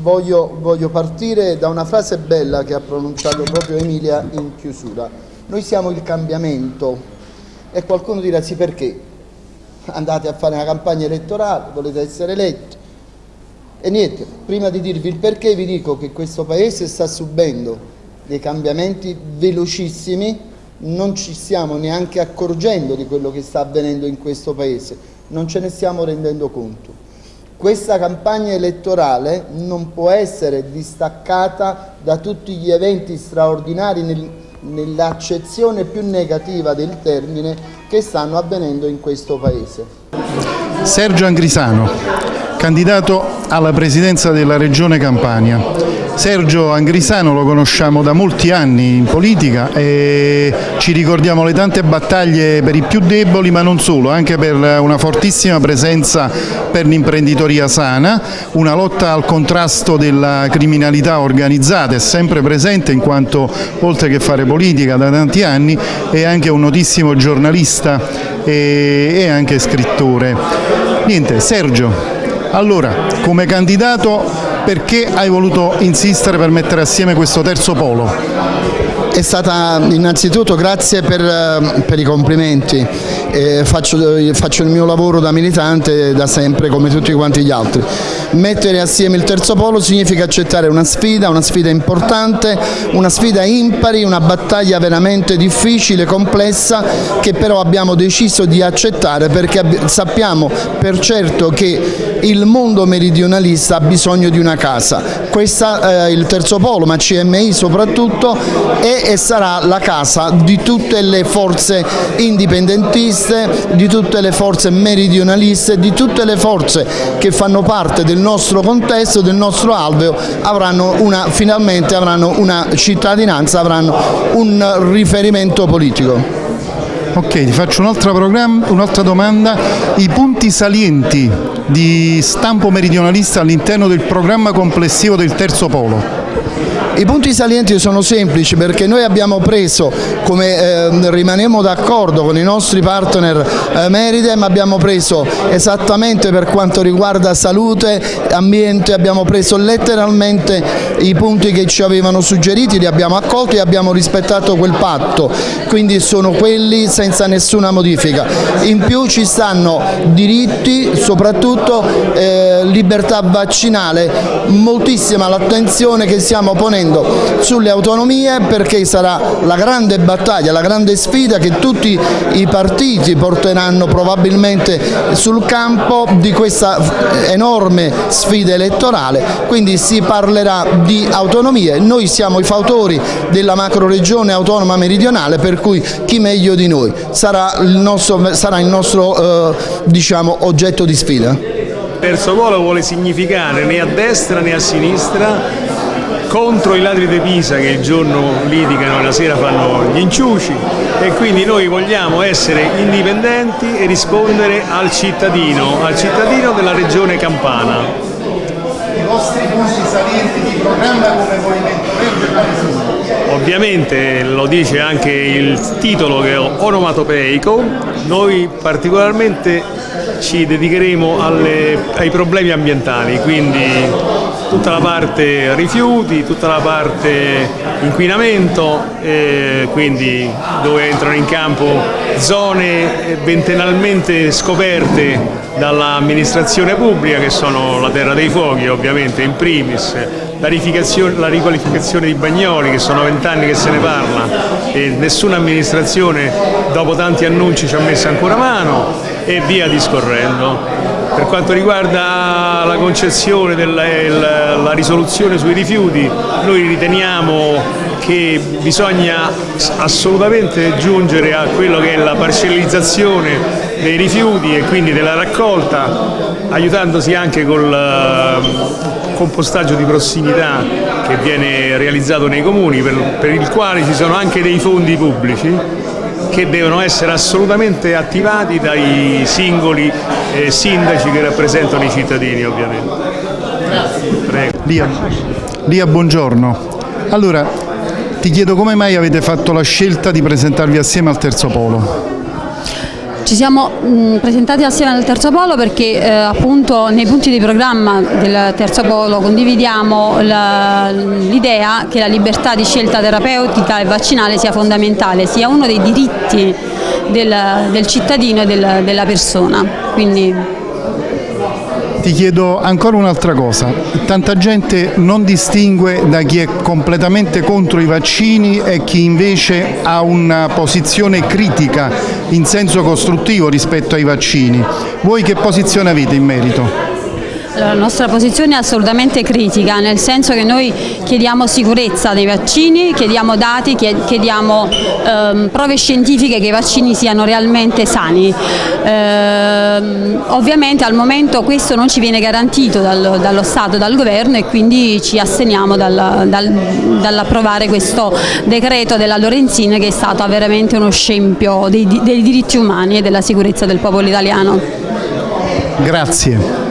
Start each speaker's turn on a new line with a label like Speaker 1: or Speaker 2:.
Speaker 1: Voglio, voglio, partire da una frase bella che ha pronunciato proprio Emilia in chiusura. Noi siamo il cambiamento e qualcuno dirà sì perché? Andate a fare una campagna elettorale, volete essere eletti. E niente, prima di dirvi il perché vi dico che questo Paese sta subendo dei cambiamenti velocissimi, non ci stiamo neanche accorgendo di quello che sta avvenendo in questo Paese, non ce ne stiamo rendendo conto. Questa campagna elettorale non può essere distaccata da tutti gli eventi straordinari nel, nell'accezione più negativa del termine che stanno avvenendo in questo Paese.
Speaker 2: Sergio Angrisano, candidato alla presidenza della Regione Campania. Sergio Angrisano lo conosciamo da molti anni in politica e ci ricordiamo le tante battaglie per i più deboli ma non solo, anche per una fortissima presenza per l'imprenditoria sana, una lotta al contrasto della criminalità organizzata è sempre presente in quanto oltre che fare politica da tanti anni è anche un notissimo giornalista e anche scrittore. Niente, Sergio, allora come candidato perché hai voluto insistere per mettere assieme questo terzo polo?
Speaker 1: È stata innanzitutto grazie per, eh, per i complimenti, eh, faccio, faccio, il mio lavoro da militante da sempre come tutti quanti gli altri. Mettere assieme il terzo polo significa accettare una sfida, una sfida importante, una sfida impari, una battaglia veramente difficile, complessa che però abbiamo deciso di accettare perché sappiamo per certo che il mondo meridionalista ha bisogno di una casa. Questa è il terzo polo, ma CMI soprattutto, è e sarà la casa di tutte le forze indipendentiste, di tutte le forze meridionaliste, di tutte le forze che fanno parte del nostro contesto, del nostro alveo, avranno una, finalmente avranno una cittadinanza, avranno un riferimento politico.
Speaker 2: Ok, ti faccio un'altra un domanda, i punti salienti di stampo meridionalista all'interno del programma complessivo del terzo polo?
Speaker 1: I punti salienti sono semplici perché noi abbiamo preso, come eh, rimaniamo d'accordo con i nostri partner eh, Meridem, abbiamo preso esattamente per quanto riguarda salute, ambiente, abbiamo preso letteralmente i punti che ci avevano suggeriti, li abbiamo accolti e abbiamo rispettato quel patto, quindi sono quelli senza nessuna modifica. In più ci stanno diritti, soprattutto eh, libertà vaccinale, moltissima l'attenzione che stiamo ponendo facendo sulle autonomie perché sarà la grande battaglia, la grande sfida che tutti i partiti porteranno probabilmente sul campo di questa enorme sfida elettorale, quindi si parlerà di autonomie, noi siamo i fautori della macro regione autonoma meridionale per cui chi meglio di noi sarà il nostro, sarà il nostro eh, diciamo, oggetto di sfida.
Speaker 3: Terzo polo vuole significare né a destra né a sinistra contro i ladri di Pisa che il giorno litigano e la sera fanno gli inciuci e quindi noi vogliamo essere indipendenti e rispondere al cittadino, al cittadino della regione Campana.
Speaker 1: I vostri punti salienti di programma come Movimento Verde quali sono?
Speaker 3: Ovviamente lo dice anche il titolo che è onomatopeico, noi particolarmente ci dedicheremo alle, ai problemi ambientali, quindi tutta la parte rifiuti, tutta la parte inquinamento, eh, quindi dove entrano in campo zone ventennalmente scoperte dall'amministrazione pubblica che sono la terra dei fuochi ovviamente in primis, la, la riqualificazione di Bagnoli che sono vent'anni che se ne parla e nessuna amministrazione dopo tanti annunci ci ha messo ancora mano e via discorrendo. Per quanto riguarda la concezione della risoluzione sui rifiuti, noi riteniamo che bisogna assolutamente giungere a quello che è la parcellizzazione dei rifiuti e quindi della raccolta, aiutandosi anche col eh, compostaggio di prossimità che viene realizzato nei comuni, per, per il quale ci sono anche dei fondi pubblici che devono essere assolutamente attivati dai singoli eh, sindaci che rappresentano i cittadini ovviamente.
Speaker 2: Lia, Lia, buongiorno. Allora, ti chiedo come mai avete fatto la scelta di presentarvi assieme al Terzo Polo?
Speaker 4: Ci siamo mh, presentati assieme al Terzo Polo perché eh, appunto nei punti di programma del Terzo Polo condividiamo l'idea che la libertà di scelta terapeutica e vaccinale sia fondamentale, sia uno dei diritti del, del cittadino e del, della persona. Quindi,
Speaker 2: ti chiedo ancora un'altra cosa, tanta gente non distingue da chi è completamente contro i vaccini e chi invece ha una posizione critica in senso costruttivo rispetto ai vaccini. Voi che posizione avete in merito?
Speaker 4: La nostra posizione è assolutamente critica, nel senso che noi chiediamo sicurezza dei vaccini, chiediamo dati, chiediamo ehm, prove scientifiche che i vaccini siano realmente sani. Ehm, ovviamente al momento questo non ci viene garantito dal, dallo Stato, dal Governo e quindi ci asteniamo dal, dal, dall'approvare questo decreto della Lorenzin che è stato veramente uno scempio dei, dei diritti umani e della sicurezza del popolo italiano.
Speaker 2: Grazie.